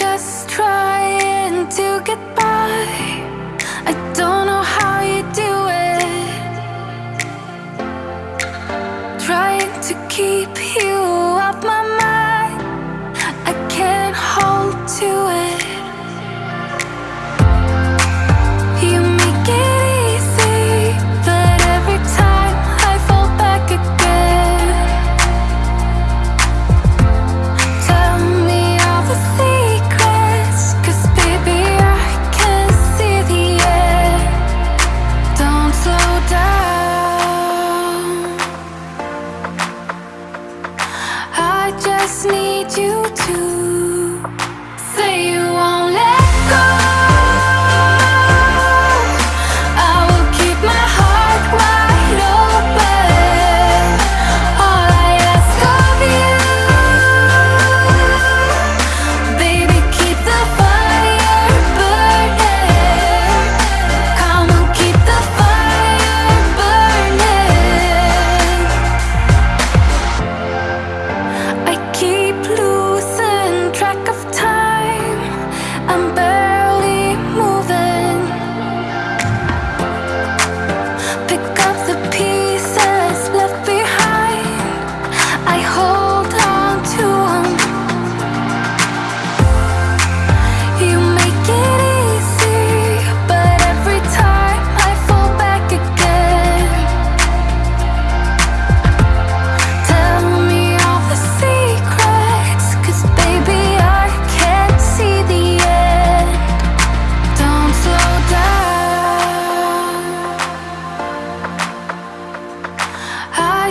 just trying to get by. I don't know how you do it. Trying to keep you just need you to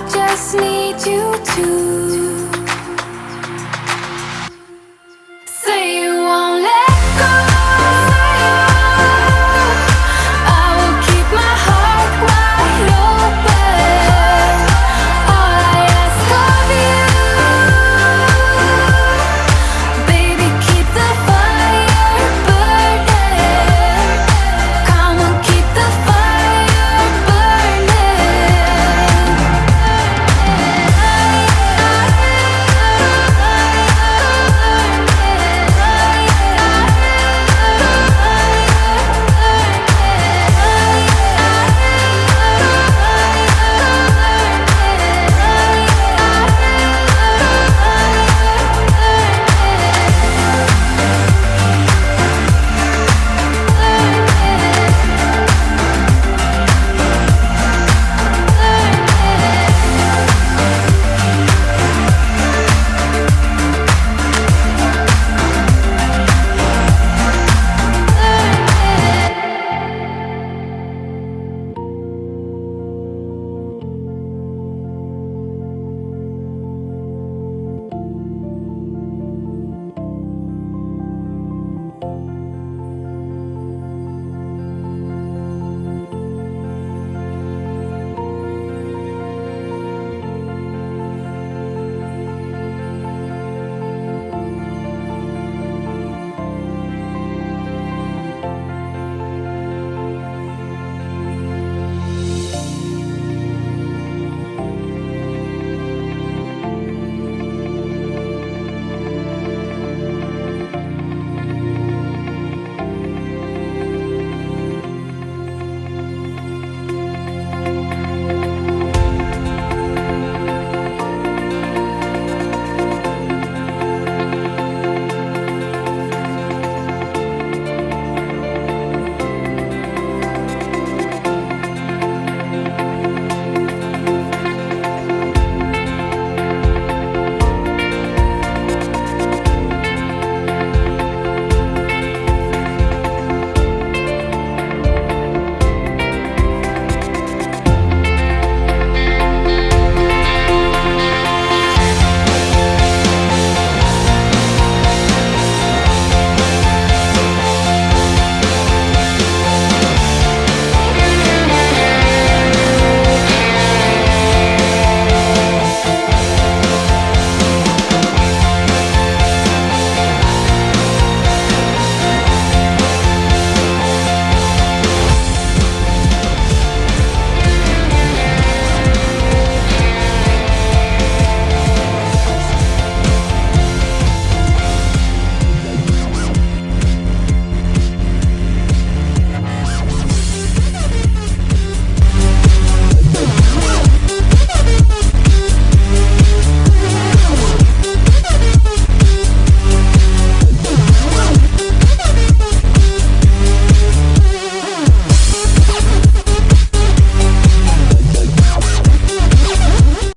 just need you to